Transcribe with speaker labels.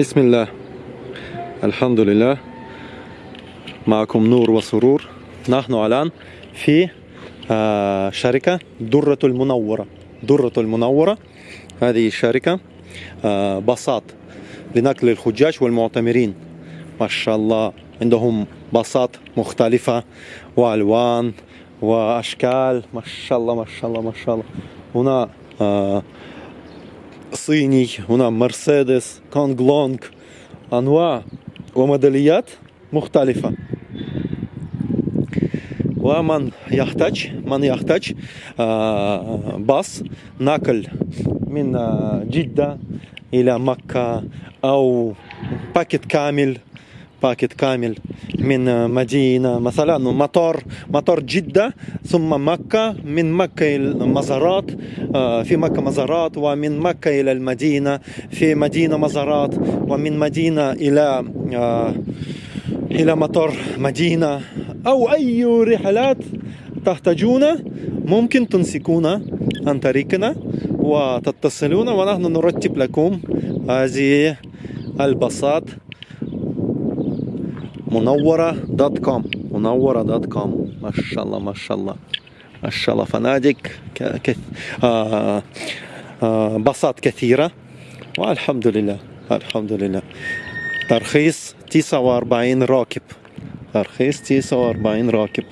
Speaker 1: بسم الله الحمد لله معكم نور وسرور نحن الآن في شركة درة المنورة درة المنورة هذه آه، باصات لنقل الحجاج والمعتمرين ما شاء الله عندهم باصات مختلفة وألوان وأشكال ما شاء الله ما شاء الله ما شاء الله هنا هنا مرسيدس كونغ لونغ أنواع وموديليات مختلفة ومن يحتاج من يحتاج باص نقل من جدة إلى مكة أو باكيت كامل باكيت كامل من آه، مدينة مثلا مطار مطار جدة ثم مكة من مكة إلى المزارات آه، في مكة مزارات ومن مكة إلى المدينة في مدينة مزارات ومن مدينة إلى آه، إلى مطار مدينة أو أي رحلات تحتاجون ممكن تمسكون عن طريقنا وتتصلون ونحن نرتب لكم هذه الباصات منورة dot com. منورة dot com. ما شاء الله ما شاء الله ما شاء الله فنادق ك... ك... آه... آه... باصات كثيرة. والحمد لله الحمد لله ترخيص 49 راكب. ترخيص 49 راكب.